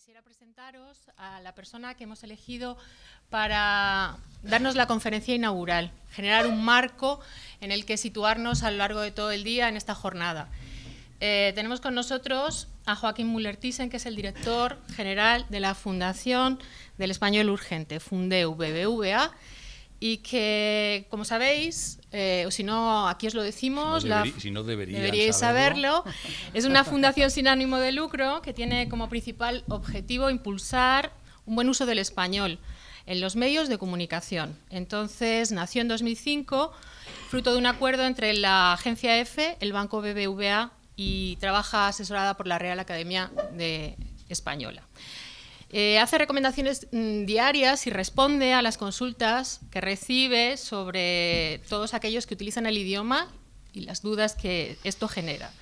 quisiera presentaros a la persona que hemos elegido para darnos la conferencia inaugural, generar un marco en el que situarnos a lo largo de todo el día en esta jornada. Eh, tenemos con nosotros a Joaquín Müller-Thyssen, que es el director general de la Fundación del Español Urgente, Fundeu BBVA, y que, como sabéis, eh, o si no, aquí os lo decimos, si no, deberíais saberlo. es una fundación sin ánimo de lucro que tiene como principal objetivo impulsar un buen uso del español en los medios de comunicación. Entonces, nació en 2005, fruto de un acuerdo entre la agencia EFE, el Banco BBVA y trabaja asesorada por la Real Academia de Española. Eh, hace recomendaciones mm, diarias y responde a las consultas que recibe sobre todos aquellos que utilizan el idioma y las dudas que esto genera.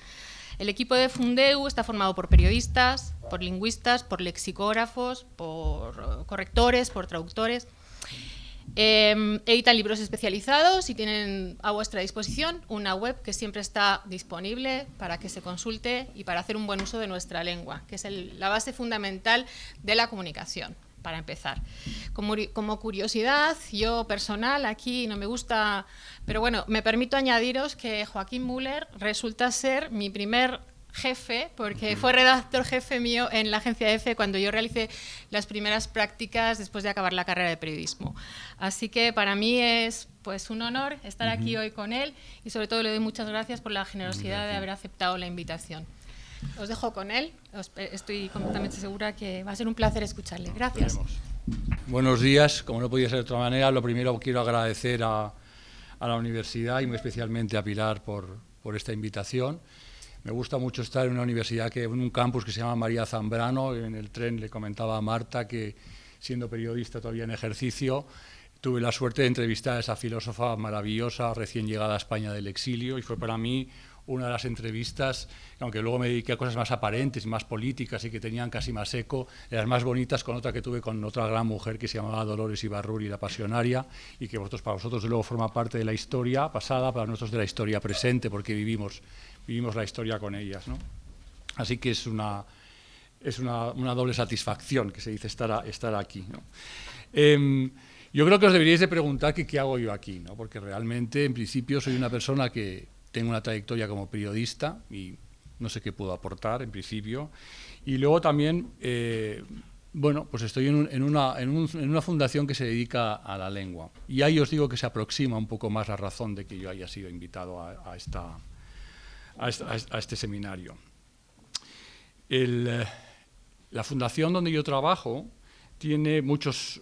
El equipo de Fundeu está formado por periodistas, por lingüistas, por lexicógrafos, por correctores, por traductores. Eh, editan libros especializados y tienen a vuestra disposición una web que siempre está disponible para que se consulte y para hacer un buen uso de nuestra lengua, que es la base fundamental de la comunicación, para empezar. Como, como, curiosidad, yo personal, aquí no me gusta, pero bueno, me permito añadiros que Joaquín Müller resulta ser mi primer jefe, porque fue redactor jefe mío en la agencia EFE cuando yo realicé las primeras prácticas después de acabar la carrera de periodismo. Así que para mí es pues un honor estar aquí hoy con él y sobre todo le doy muchas gracias por la generosidad de haber aceptado la invitación. Os dejo con él, estoy completamente segura que va a ser un placer escucharle. Gracias. Buenos días, como no podía ser de otra manera, lo primero quiero agradecer a, a la universidad y muy especialmente a Pilar por, por esta invitación. Me gusta mucho estar en una universidad, que, en un campus que se llama María Zambrano. En el tren le comentaba a Marta que, siendo periodista todavía en ejercicio, tuve la suerte de entrevistar a esa filósofa maravillosa, recién llegada a España del exilio, y fue para mí una de las entrevistas, aunque luego me dediqué a cosas más aparentes más políticas y que tenían casi más eco, de las más bonitas con otra que tuve con otra gran mujer que se llamaba Dolores Ibarruri, la pasionaria, y que para vosotros luego forma parte de la historia pasada, para nosotros de la historia presente, porque vivimos vivimos la historia con ellas. ¿no? Así que es una, es una, una, doble satisfacción que se dice estar, estar aquí. ¿no? Eh, yo creo que os deberíais de preguntar que, qué hago yo aquí, ¿no? porque realmente, en principio, soy una persona que tengo una trayectoria como periodista y no sé qué puedo aportar, en principio. Y luego también, eh, bueno, pues estoy en, un, en, una, en, un, en, una, fundación que se dedica a la lengua. Y ahí os digo que se aproxima un poco más la razón de que yo haya sido invitado a, a esta, a, este seminario. Eh, la fundación donde yo trabajo tiene muchos,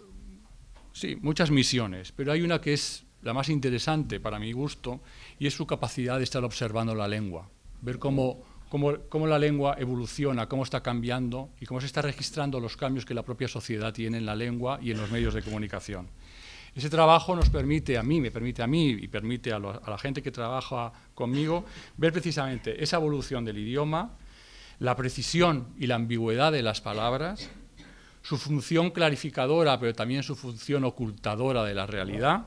sí, muchas misiones, pero hay una que es la más interesante para mi gusto y es su capacidad de estar observando la lengua, ver cómo, cómo, cómo, la lengua evoluciona, cómo está cambiando y cómo se está registrando los cambios que la propia sociedad tiene en la lengua y en los medios de comunicación. Ese trabajo nos permite, a mí, me permite a mí y permite a, la gente que trabaja conmigo, ver precisamente esa evolución del idioma, la precisión y la ambigüedad de las palabras, su función clarificadora, pero también su función ocultadora de la realidad.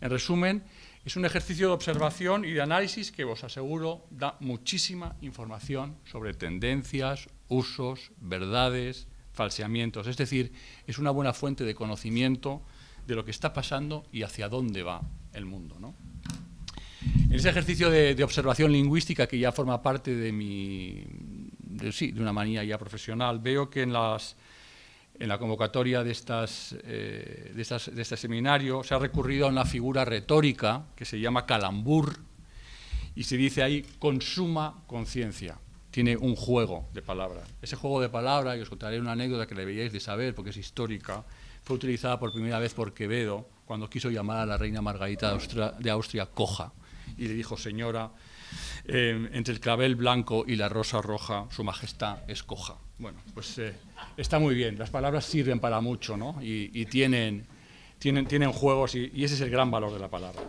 En resumen, es un ejercicio de observación y de análisis que, os aseguro, da muchísima información sobre tendencias, usos, verdades, falseamientos. Es decir, es una buena fuente de conocimiento de lo que está pasando y hacia dónde va el mundo. ¿no? En ese ejercicio de, observación lingüística que ya forma parte de mi, de, sí, de una manía ya profesional, veo que en, las, en la convocatoria de, estas, eh, de, estas, de este seminario se ha recurrido a una figura retórica que se llama calambur y se dice ahí consuma conciencia. Tiene un juego de palabras. Ese juego de palabras, y os contaré una anécdota que deberíais de saber porque es histórica, fue utilizada por primera vez por Quevedo cuando quiso llamar a la reina Margarita de Austria, coja y le dijo, señora, eh, entre el clavel blanco y la rosa roja, su majestad es coja. Bueno, pues eh, está muy bien, las palabras sirven para mucho ¿no? y, tienen, tienen, tienen juegos y, y, ese es el gran valor de la palabra.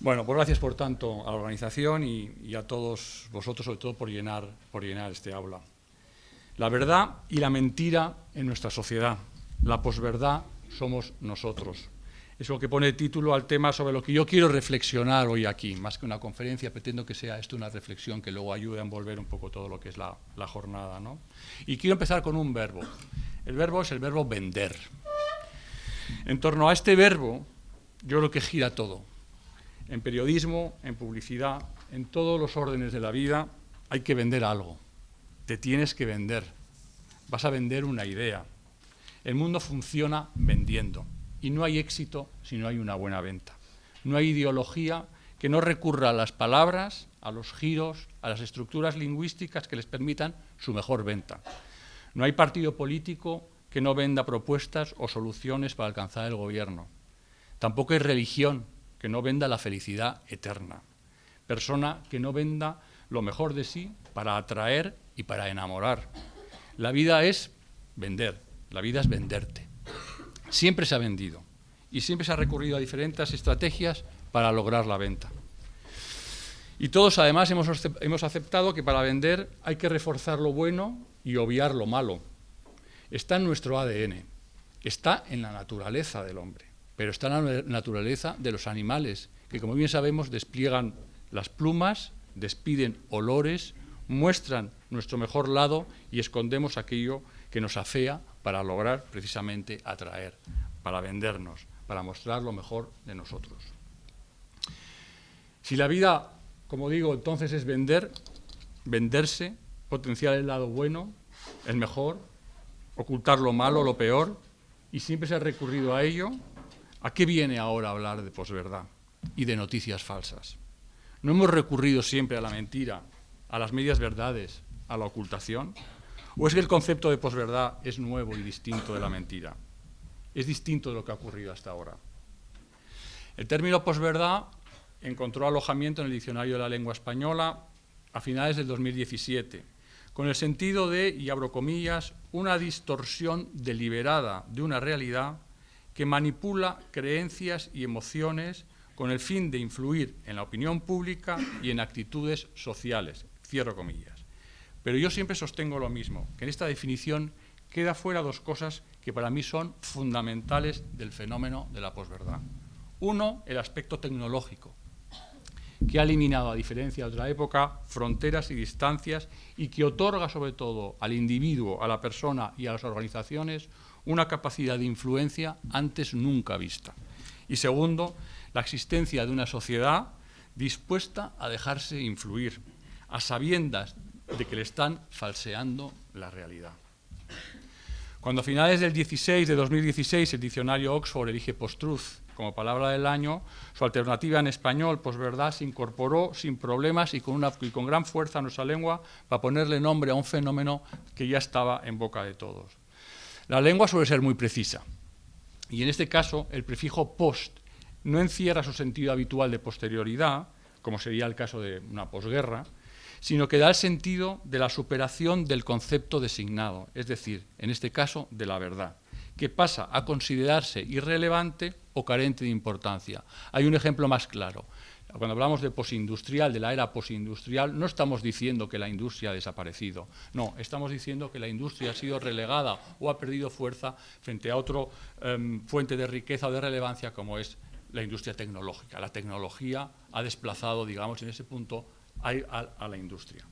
Bueno, pues gracias por tanto a la organización y, y a todos vosotros, sobre todo por llenar, por llenar este aula la verdad y la mentira en nuestra sociedad. La posverdad somos nosotros. Es lo que pone título al tema sobre lo que yo quiero reflexionar hoy aquí. Más que una conferencia, pretendo que sea esto una reflexión que luego ayude a envolver un poco todo lo que es la, jornada. ¿no? Y quiero empezar con un verbo. El verbo es el verbo vender. En torno a este verbo, yo creo que gira todo. En periodismo, en publicidad, en todos los órdenes de la vida, hay que vender algo. Te tienes que vender. Vas a vender una idea. El mundo funciona vendiendo. Y no hay éxito si no hay una buena venta. No hay ideología que no recurra a las palabras, a los giros, a las estructuras lingüísticas que les permitan su mejor venta. No hay partido político que no venda propuestas o soluciones para alcanzar el gobierno. Tampoco hay religión que no venda la felicidad eterna. Persona que no venda lo mejor de sí para atraer y para enamorar. La vida es vender, la vida es venderte. Siempre se ha vendido y siempre se ha recurrido a diferentes estrategias para lograr la venta. Y todos además hemos aceptado que para vender hay que reforzar lo bueno y obviar lo malo. Está en nuestro ADN, está en la naturaleza del hombre, pero está en la naturaleza de los animales, que como bien sabemos despliegan las plumas, despiden olores, muestran nuestro mejor lado y escondemos aquello que nos afea para lograr precisamente atraer, para vendernos, para mostrar lo mejor de nosotros. Si la vida, como digo, entonces es vender, venderse, potenciar el lado bueno, el mejor, ocultar lo malo, lo peor, y siempre se ha recurrido a ello, ¿a qué viene ahora hablar de posverdad y de noticias falsas? ¿No hemos recurrido siempre a la mentira, a las medias verdades, a la ocultación? ¿O es que el concepto de posverdad es nuevo y distinto de la mentira? Es distinto de lo que ha ocurrido hasta ahora. El término posverdad encontró alojamiento en el Diccionario de la Lengua Española a finales del 2017, con el sentido de, y abro comillas, una distorsión deliberada de una realidad que manipula creencias y emociones con el fin de influir en la opinión pública y en actitudes sociales. Cierro comillas. Pero yo siempre sostengo lo mismo, que en esta definición queda fuera dos cosas que para mí son fundamentales del fenómeno de la posverdad. Uno, el aspecto tecnológico, que ha eliminado, a diferencia de otra época, fronteras y distancias y que otorga sobre todo al individuo, a la persona y a las organizaciones una capacidad de influencia antes nunca vista. Y segundo, la existencia de una sociedad dispuesta a dejarse influir, a sabiendas de que le están falseando la realidad. Cuando a finales del 16 de 2016 el diccionario Oxford elige post-truth como palabra del año, su alternativa en español, posverdad, se incorporó sin problemas y con, y con gran fuerza a nuestra lengua para ponerle nombre a un fenómeno que ya estaba en boca de todos. La lengua suele ser muy precisa y en este caso el prefijo post no encierra su sentido habitual de posterioridad, como sería el caso de una posguerra, sino que da el sentido de la superación del concepto designado, es decir, en este caso, de la verdad, que pasa a considerarse irrelevante o carente de importancia. Hay un ejemplo más claro. Cuando hablamos de posindustrial, de la era posindustrial, no estamos diciendo que la industria ha desaparecido, no, estamos diciendo que la industria ha sido relegada o ha perdido fuerza frente a otra em, fuente de riqueza o de relevancia como es la industria tecnológica. La tecnología ha desplazado, digamos, en ese punto a, la industria.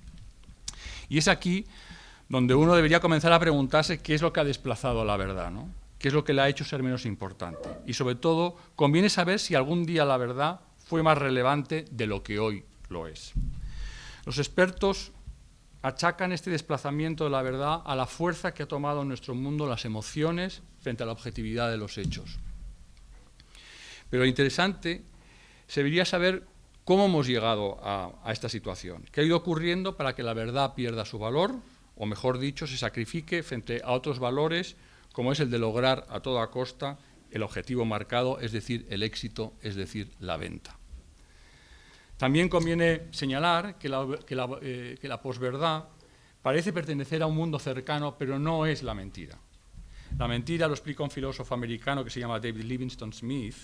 Y es aquí donde uno debería comenzar a preguntarse qué es lo que ha desplazado a la verdad, ¿no? qué es lo que le ha hecho ser menos importante. Y sobre todo, conviene saber si algún día la verdad fue más relevante de lo que hoy lo es. Los expertos achacan este desplazamiento de la verdad a la fuerza que ha tomado en nuestro mundo las emociones frente a la objetividad de los hechos. Pero lo interesante sería saber ¿Cómo hemos llegado a, esta situación? ¿Qué ha ido ocurriendo para que la verdad pierda su valor, o mejor dicho, se sacrifique frente a otros valores, como es el de lograr a toda costa el objetivo marcado, es decir, el éxito, es decir, la venta? También conviene señalar que la, que eh, que la posverdad parece pertenecer a un mundo cercano, pero no es la mentira. La mentira, lo explica un filósofo americano que se llama David Livingstone Smith,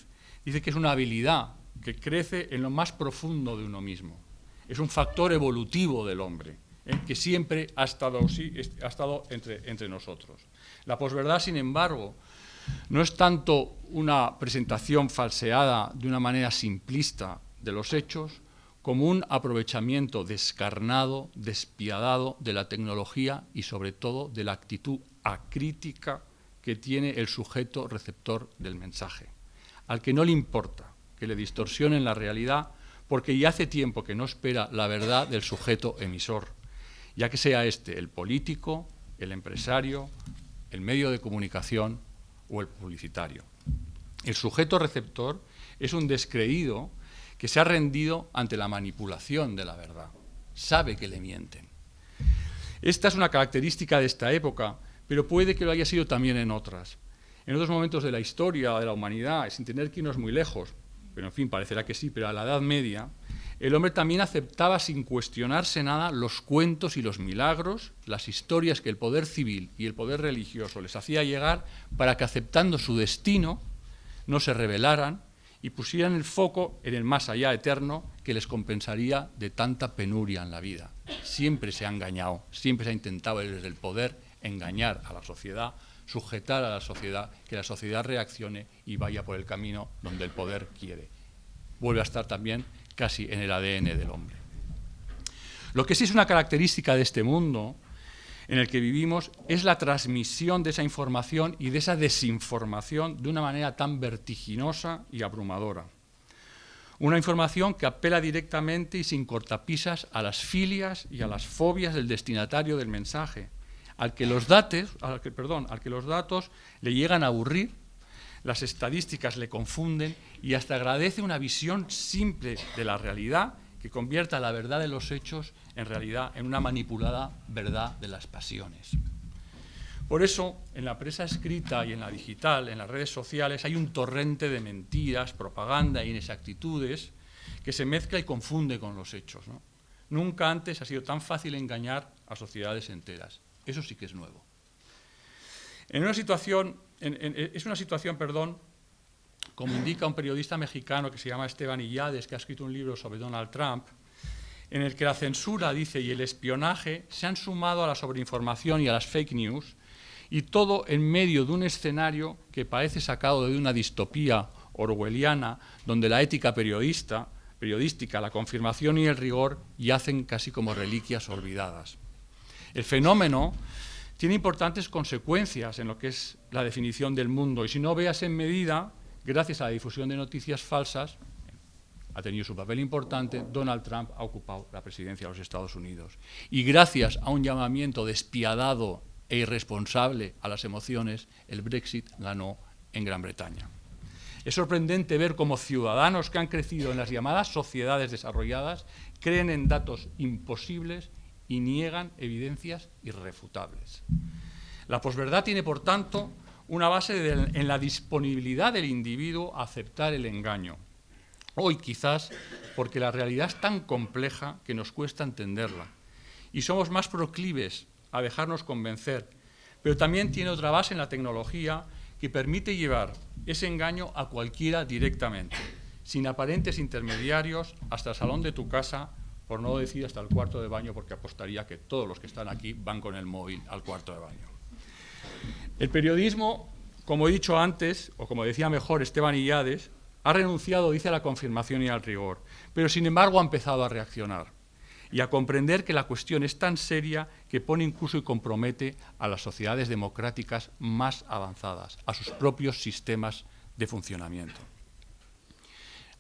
dice que es una habilidad que crece en lo más profundo de uno mismo. Es un factor evolutivo del hombre, ¿eh? que siempre ha estado, ha estado entre, entre nosotros. La posverdad, sin embargo, no es tanto una presentación falseada de una manera simplista de los hechos, como un aprovechamiento descarnado, despiadado de la tecnología y sobre todo de la actitud acrítica que tiene el sujeto receptor del mensaje, al que no le importa que le distorsionen la realidad porque ya hace tiempo que no espera la verdad del sujeto emisor, ya que sea este el político, el empresario, el medio de comunicación o el publicitario. El sujeto receptor es un descreído que se ha rendido ante la manipulación de la verdad. Sabe que le mienten. Esta es una característica de esta época, pero puede que lo haya sido también en otras. En otros momentos de la historia de la humanidad, sin tener que irnos muy lejos, pero en fin, parecerá que sí, pero a la Edad Media, el hombre también aceptaba sin cuestionarse nada los cuentos y los milagros, las historias que el poder civil y el poder religioso les hacía llegar para que aceptando su destino no se rebelaran y pusieran el foco en el más allá eterno que les compensaría de tanta penuria en la vida. Siempre se ha engañado, siempre se ha intentado desde el poder engañar a la sociedad, sujetar a la sociedad, que la sociedad reaccione y vaya por el camino donde el poder quiere. Vuelve a estar también casi en el ADN del hombre. Lo que sí es una característica de este mundo en el que vivimos es la transmisión de esa información y de esa desinformación de una manera tan vertiginosa y abrumadora. Una información que apela directamente y sin cortapisas a las filias y a las fobias del destinatario del mensaje, al que los, datos, le llegan a aburrir, las estadísticas le confunden y hasta agradece una visión simple de la realidad que convierta la verdad de los hechos en realidad en una manipulada verdad de las pasiones. Por eso, en la prensa escrita y en la digital, en las redes sociales, hay un torrente de mentiras, propaganda e inexactitudes que se mezcla y confunde con los hechos. Nunca antes ha sido tan fácil engañar a sociedades enteras. Eso sí que es nuevo. En una situación, es una situación, perdón, como indica un periodista mexicano que se llama Esteban Illades, que ha escrito un libro sobre Donald Trump, en el que la censura, dice, y el espionaje se han sumado a la sobreinformación y a las fake news, y todo en medio de un escenario que parece sacado de una distopía orwelliana, donde la ética periodista, periodística, la confirmación y el rigor yacen casi como reliquias olvidadas. El fenómeno tiene importantes consecuencias en lo que es la definición del mundo, y si no veas en medida, gracias a la difusión de noticias falsas, ha tenido su papel importante, Donald Trump ha ocupado la presidencia de los Estados Unidos. Y gracias a un llamamiento despiadado e irresponsable a las emociones, el Brexit ganó en Gran Bretaña. Es sorprendente ver cómo ciudadanos que han crecido en las llamadas sociedades desarrolladas creen en datos imposibles y niegan evidencias irrefutables. La posverdad tiene, por tanto, una base en la disponibilidad del individuo a aceptar el engaño, Hoy quizás porque la realidad es tan compleja que nos cuesta entenderla y somos más proclives a dejarnos convencer, pero también tiene otra base en la tecnología que permite llevar ese engaño a cualquiera directamente, sin aparentes intermediarios, hasta el salón de tu casa, por no decir hasta el cuarto de baño, porque apostaría que todos los que están aquí van con el móvil al cuarto de baño. El periodismo, como he dicho antes, o como decía mejor Esteban Illades, ha renunciado, dice, a la confirmación y al rigor, pero sin embargo ha empezado a reaccionar y a comprender que la cuestión es tan seria que pone incluso y compromete a las sociedades democráticas más avanzadas, a sus propios sistemas de funcionamiento.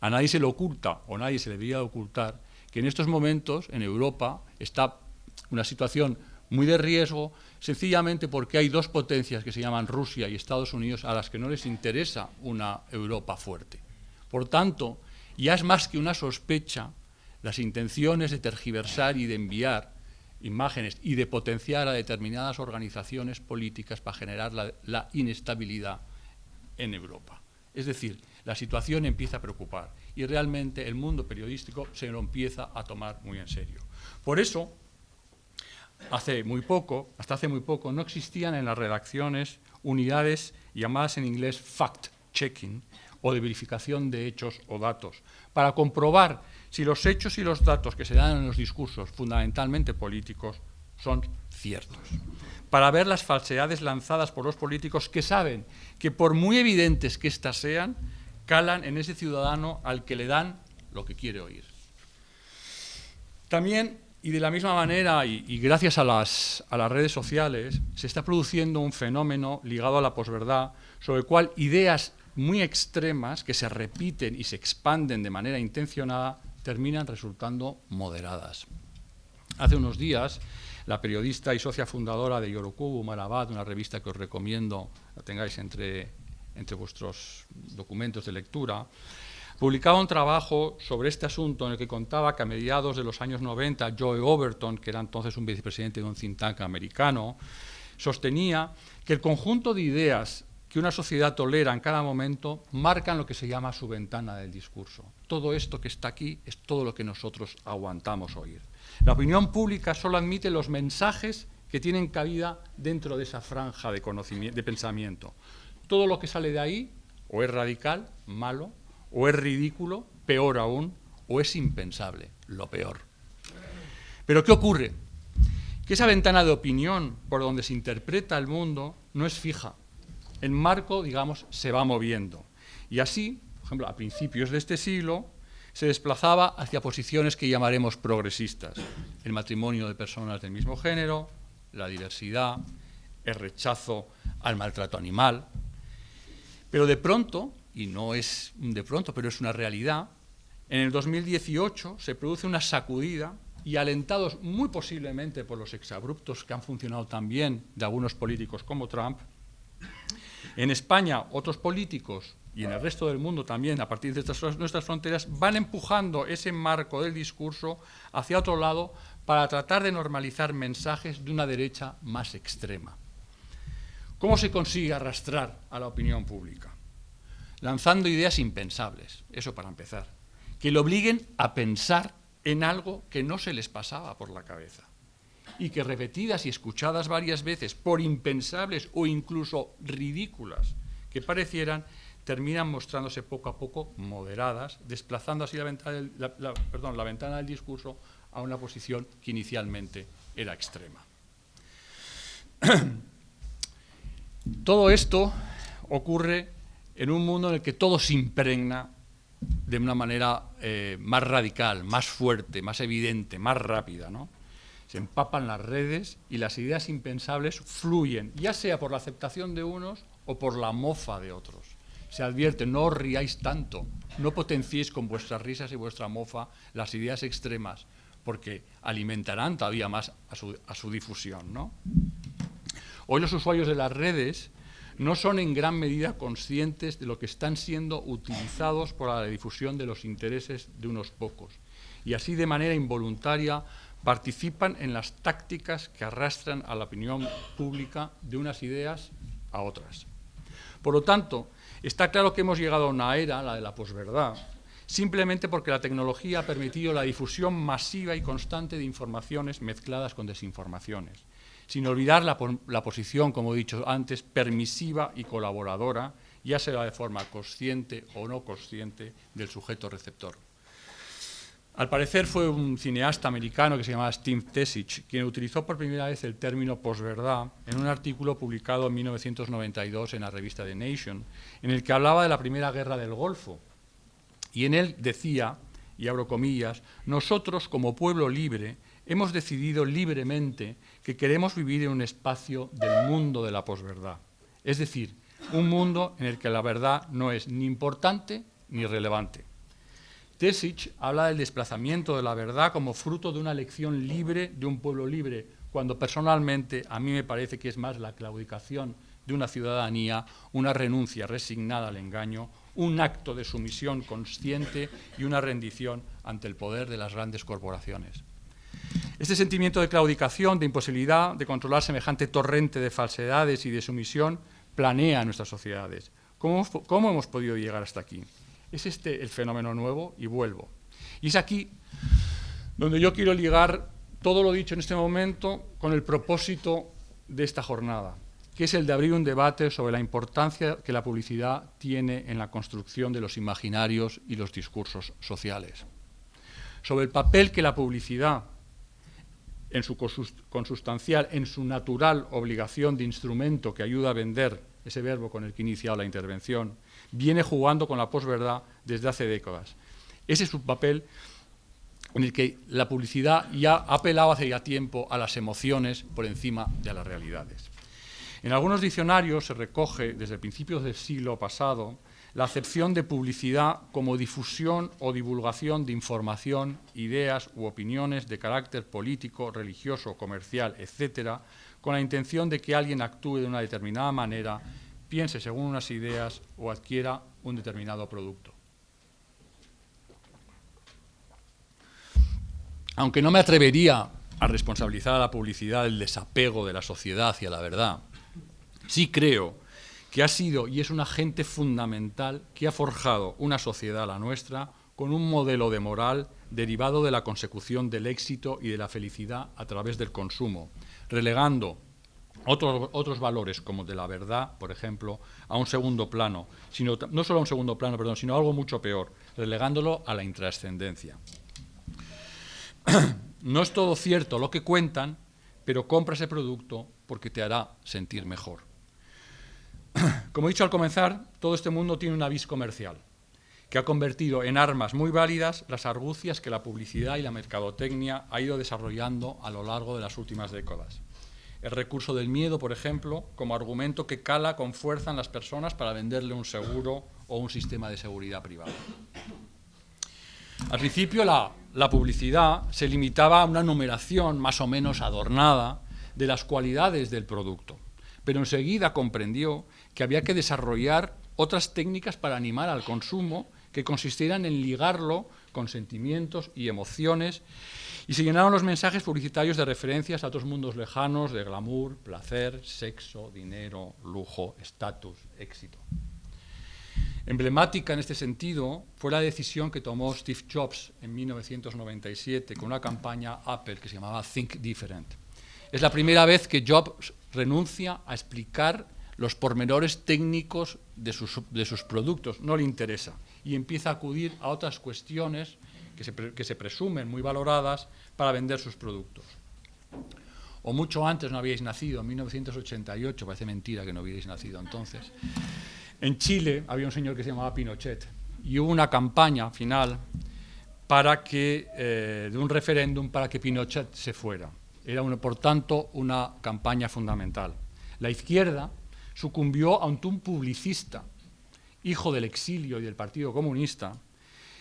A nadie se le oculta, o nadie se debería ocultar, que en estos momentos en Europa está una situación muy de riesgo, sencillamente porque hay dos potencias que se llaman Rusia y Estados Unidos a las que no les interesa una Europa fuerte. Por tanto, ya es más que una sospecha las intenciones de tergiversar y de enviar imágenes y de potenciar a determinadas organizaciones políticas para generar la, inestabilidad en Europa. Es decir, la situación empieza a preocupar y realmente el mundo periodístico se lo empieza a tomar muy en serio. Por eso, hace muy poco, hasta hace muy poco, no existían en las redacciones unidades llamadas en inglés fact-checking, o de verificación de hechos o datos, para comprobar si los hechos y los datos que se dan en los discursos, fundamentalmente políticos, son ciertos. Para ver las falsedades lanzadas por los políticos que saben que por muy evidentes que éstas sean, calan en ese ciudadano al que le dan lo que quiere oír. También, y de la misma manera, y, gracias a las, a las redes sociales, se está produciendo un fenómeno ligado a la posverdad, sobre el cual ideas muy extremas que se repiten y se expanden de manera intencionada terminan resultando moderadas. Hace unos días, la periodista y socia fundadora de Yorokubu, Marabad, una revista que os recomiendo la tengáis entre, entre vuestros documentos de lectura, publicaba un trabajo sobre este asunto en el que contaba que a mediados de los años 90 Joe Overton, que era entonces un vicepresidente de un think tank americano, sostenía que el conjunto de ideas que una sociedad tolera en cada momento marcan lo que se llama su ventana del discurso. Todo esto que está aquí es todo lo que nosotros aguantamos oír. La opinión pública solo admite los mensajes que tienen cabida dentro de esa franja de, de pensamiento. Todo lo que sale de ahí o es radical, malo, o es ridículo, peor aún, o es impensable, lo peor. Pero ¿qué ocurre? Que esa ventana de opinión por donde se interpreta el mundo no es fija, el marco, digamos, se va moviendo. Y así, por ejemplo, a principios de este siglo, se desplazaba hacia posiciones que llamaremos progresistas. El matrimonio de personas del mismo género, la diversidad, el rechazo al maltrato animal. Pero de pronto, y no es de pronto, pero es una realidad, en el 2018 se produce una sacudida y alentados muy posiblemente por los exabruptos que han funcionado también de algunos políticos como Trump, en España, otros políticos y en el resto del mundo también, a partir de nuestras fronteras, van empujando ese marco del discurso hacia otro lado para tratar de normalizar mensajes de una derecha más extrema. ¿Cómo se consigue arrastrar a la opinión pública? Lanzando ideas impensables, eso para empezar, que le obliguen a pensar en algo que no se les pasaba por la cabeza y que repetidas y escuchadas varias veces por impensables o incluso ridículas que parecieran, terminan mostrándose poco a poco moderadas, desplazando así la ventana del, la ventana del discurso a una posición que inicialmente era extrema. Todo esto ocurre en un mundo en el que todo se impregna de una manera eh, más radical, más fuerte, más evidente, más rápida. ¿no? se empapan las redes y las ideas impensables fluyen, ya sea por la aceptación de unos o por la mofa de otros. Se advierte, no os riáis tanto, no potenciéis con vuestras risas y vuestra mofa las ideas extremas, porque alimentarán todavía más a su, difusión. ¿no? Hoy los usuarios de las redes no son en gran medida conscientes de lo que están siendo utilizados por la difusión de los intereses de unos pocos. Y así de manera involuntaria participan en las tácticas que arrastran a la opinión pública de unas ideas a otras. Por lo tanto, está claro que hemos llegado a una era, la de la posverdad, simplemente porque la tecnología ha permitido la difusión masiva y constante de informaciones mezcladas con desinformaciones, sin olvidar la, posición, como he dicho antes, permisiva y colaboradora, ya sea de forma consciente o no consciente, del sujeto receptor. Al parecer fue un cineasta americano que se llamaba Steve Tesich quien utilizó por primera vez el término posverdad en un artículo publicado en 1992 en la revista The Nation, en el que hablaba de la Primera Guerra del Golfo. Y en él decía, y abro comillas, nosotros como pueblo libre hemos decidido libremente que queremos vivir en un espacio del mundo de la posverdad. Es decir, un mundo en el que la verdad no es ni importante ni relevante. Tesich habla del desplazamiento de la verdad como fruto de una elección libre de un pueblo libre, cuando personalmente a mí me parece que es más la claudicación de una ciudadanía, una renuncia resignada al engaño, un acto de sumisión consciente y una rendición ante el poder de las grandes corporaciones. Este sentimiento de claudicación, de imposibilidad de controlar semejante torrente de falsedades y de sumisión, planea nuestras sociedades. ¿Cómo, cómo hemos podido llegar hasta aquí? Es este el fenómeno nuevo y vuelvo. Y es aquí donde yo quiero ligar todo lo dicho en este momento con el propósito de esta jornada, que es el de abrir un debate sobre la importancia que la publicidad tiene en la construcción de los imaginarios y los discursos sociales, sobre el papel que la publicidad en su consustancial, en su natural obligación de instrumento que ayuda a vender, ese verbo con el que he iniciado la intervención, viene jugando con la posverdad desde hace décadas. Ese es un papel en el que la publicidad ya ha apelado hace ya tiempo a las emociones por encima de las realidades. En algunos diccionarios se recoge, desde principios del siglo pasado, la acepción de publicidad como difusión o divulgación de información, ideas u opiniones de carácter político, religioso, comercial, etcétera, con la intención de que alguien actúe de una determinada manera, piense según unas ideas o adquiera un determinado producto. Aunque no me atrevería a responsabilizar a la publicidad del desapego de la sociedad hacia la verdad, sí creo que ha sido y es un agente fundamental que ha forjado una sociedad, la nuestra, con un modelo de moral derivado de la consecución del éxito y de la felicidad a través del consumo, relegando otros, valores como de la verdad, por ejemplo, a un segundo plano, sino, no solo a un segundo plano, perdón, sino a algo mucho peor, relegándolo a la intrascendencia. no es todo cierto lo que cuentan, pero compra ese producto porque te hará sentir mejor. Como he dicho al comenzar, todo este mundo tiene una vis comercial, que ha convertido en armas muy válidas las argucias que la publicidad y la mercadotecnia ha ido desarrollando a lo largo de las últimas décadas. El recurso del miedo, por ejemplo, como argumento que cala con fuerza en las personas para venderle un seguro o un sistema de seguridad privado. Al principio la, la publicidad se limitaba a una numeración más o menos adornada de las cualidades del producto, pero enseguida comprendió que había que desarrollar otras técnicas para animar al consumo que consistieran en ligarlo con sentimientos y emociones y se llenaron los mensajes publicitarios de referencias a otros mundos lejanos de glamour, placer, sexo, dinero, lujo, estatus, éxito. Emblemática en este sentido fue la decisión que tomó Steve Jobs en 1997 con una campaña Apple que se llamaba Think Different. Es la primera vez que Jobs renuncia a explicar los pormenores técnicos de sus, productos, no le interesa, y empieza a acudir a otras cuestiones que se, que se presumen muy valoradas para vender sus productos. O mucho antes no habíais nacido, en 1988, parece mentira que no hubierais nacido entonces. En Chile había un señor que se llamaba Pinochet y hubo una campaña final para que, eh, de un referéndum para que Pinochet se fuera. Era, una, por tanto, una campaña fundamental. La izquierda, sucumbió ante un publicista, hijo del exilio y del Partido Comunista,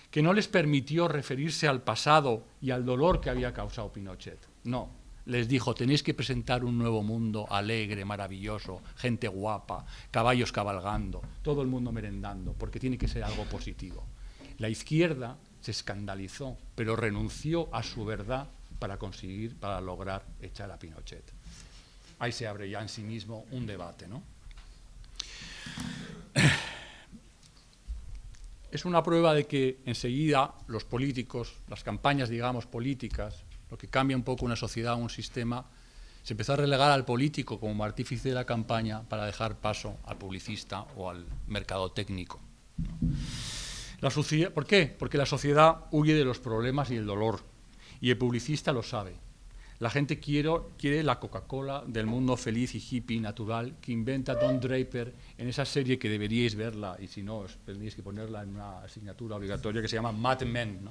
que no les permitió referirse al pasado y al dolor que había causado Pinochet. No, les dijo, tenéis que presentar un nuevo mundo alegre, maravilloso, gente guapa, caballos cabalgando, todo el mundo merendando, porque tiene que ser algo positivo. La izquierda se escandalizó, pero renunció a su verdad para conseguir, para lograr echar a Pinochet. Ahí se abre ya en sí mismo un debate, ¿no? Es una prueba de que enseguida los políticos, las campañas, digamos, políticas, lo que cambia un poco una sociedad, un sistema, se empezó a relegar al político como artífice de la campaña para dejar paso al publicista o al mercado técnico. La ¿Por qué? Porque la sociedad huye de los problemas y el dolor, y el publicista lo sabe. La gente quiere, la Coca-Cola del mundo feliz y hippie natural que inventa Don Draper en esa serie que deberíais verla, y si no, os tendríais que ponerla en una asignatura obligatoria que se llama Mad Men.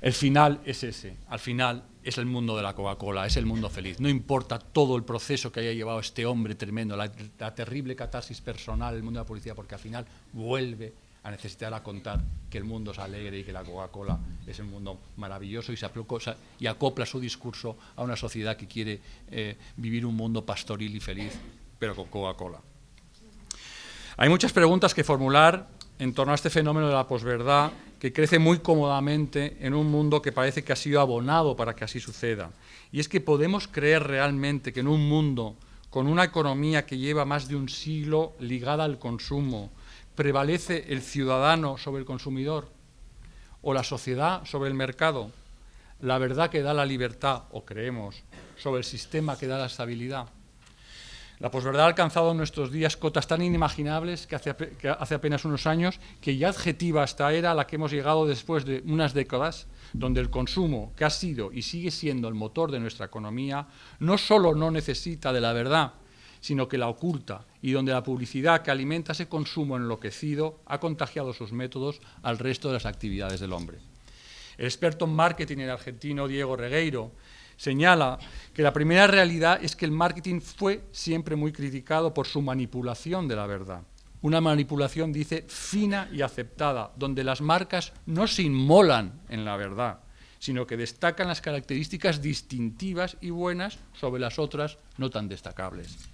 El final es ese, al final es el mundo de la Coca-Cola, es el mundo feliz. No importa todo el proceso que haya llevado este hombre tremendo, la, la terrible catarsis personal, el mundo de la policía, porque al final vuelve a necesitar a contar que el mundo es alegre y que la Coca-Cola es un mundo maravilloso y, se acopla, su discurso a una sociedad que quiere eh, vivir un mundo pastoril y feliz, pero con Coca-Cola. Hay muchas preguntas que formular en torno a este fenómeno de la posverdad que crece muy cómodamente en un mundo que parece que ha sido abonado para que así suceda. Y es que podemos creer realmente que en un mundo con una economía que lleva más de un siglo ligada al consumo, prevalece el ciudadano sobre el consumidor o la sociedad sobre el mercado, la verdad que da la libertad, o creemos, sobre el sistema que da la estabilidad. La posverdad ha alcanzado en nuestros días cotas tan inimaginables que hace, que hace, apenas unos años que ya adjetiva esta era a la que hemos llegado después de unas décadas, donde el consumo, que ha sido y sigue siendo el motor de nuestra economía, no solo no necesita de la verdad, sino que la oculta, y donde la publicidad que alimenta ese consumo enloquecido ha contagiado sus métodos al resto de las actividades del hombre. El experto en marketing el argentino Diego Regueiro señala que la primera realidad es que el marketing fue siempre muy criticado por su manipulación de la verdad. Una manipulación, dice, fina y aceptada, donde las marcas no se inmolan en la verdad, sino que destacan las características distintivas y buenas sobre las otras no tan destacables.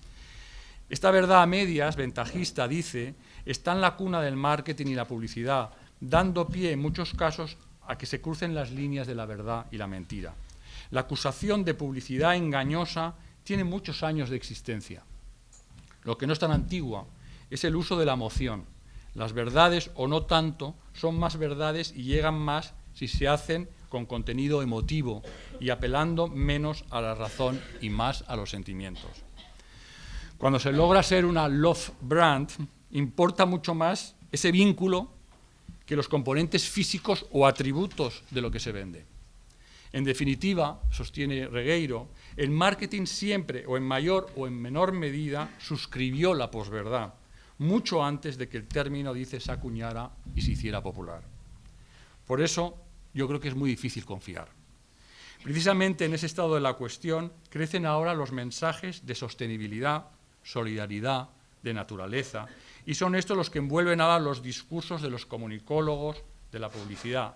Esta verdad a medias, ventajista, dice, está en la cuna del marketing y la publicidad, dando pie en muchos casos a que se crucen las líneas de la verdad y la mentira. La acusación de publicidad engañosa tiene muchos años de existencia. Lo que no es tan antigua es el uso de la emoción. Las verdades, o no tanto, son más verdades y llegan más si se hacen con contenido emotivo y apelando menos a la razón y más a los sentimientos. Cuando se logra ser una love brand, importa mucho más ese vínculo que los componentes físicos o atributos de lo que se vende. En definitiva, sostiene Regueiro, el marketing siempre, o en mayor o en menor medida, suscribió la posverdad, mucho antes de que el término, dice, se acuñara y se hiciera popular. Por eso, yo creo que es muy difícil confiar. Precisamente en ese estado de la cuestión crecen ahora los mensajes de sostenibilidad, solidaridad, de naturaleza, y son estos los que envuelven ahora los discursos de los comunicólogos, de la publicidad.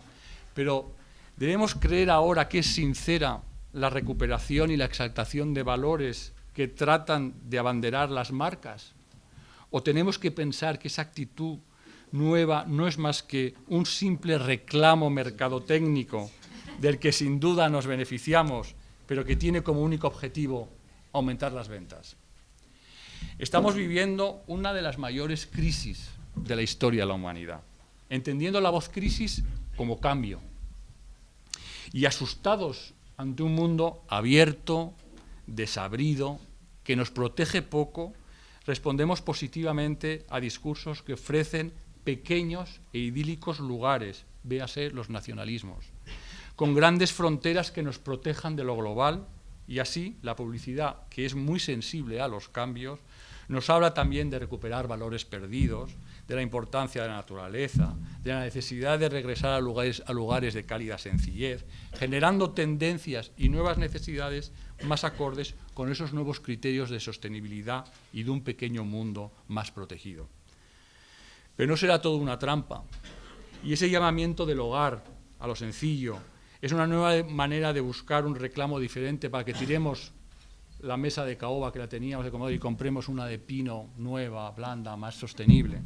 Pero ¿Debemos creer ahora que es sincera la recuperación y la exaltación de valores que tratan de abanderar las marcas? ¿O tenemos que pensar que esa actitud nueva no es más que un simple reclamo mercadotécnico del que sin duda nos beneficiamos, pero que tiene como único objetivo aumentar las ventas? Estamos viviendo una de las mayores crisis de la historia de la humanidad, entendiendo la voz crisis como cambio, y asustados ante un mundo abierto, desabrido, que nos protege poco, respondemos positivamente a discursos que ofrecen pequeños e idílicos lugares, véase los nacionalismos, con grandes fronteras que nos protejan de lo global y así la publicidad, que es muy sensible a los cambios, nos habla también de recuperar valores perdidos, de la importancia de la naturaleza, de la necesidad de regresar a lugares, de cálida sencillez, generando tendencias y nuevas necesidades más acordes con esos nuevos criterios de sostenibilidad y de un pequeño mundo más protegido. Pero no será todo una trampa. Y ese llamamiento del hogar a lo sencillo es una nueva manera de buscar un reclamo diferente para que tiremos la mesa de caoba que la teníamos de comodo y compremos una de pino nueva, blanda, más sostenible.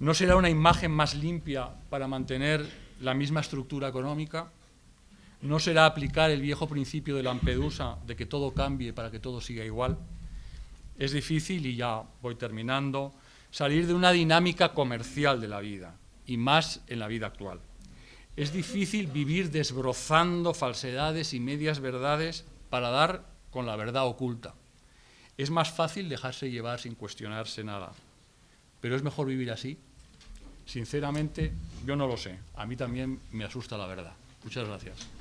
¿No será una imagen más limpia para mantener la misma estructura económica? ¿No será aplicar el viejo principio de Lampedusa de que todo cambie para que todo siga igual? Es difícil, y ya voy terminando, salir de una dinámica comercial de la vida, y más en la vida actual. Es difícil vivir desbrozando falsedades y medias verdades para dar con la verdad oculta. Es más fácil dejarse llevar sin cuestionarse nada. Pero es mejor vivir así. Sinceramente, yo no lo sé. A mí también me asusta la verdad. Muchas gracias.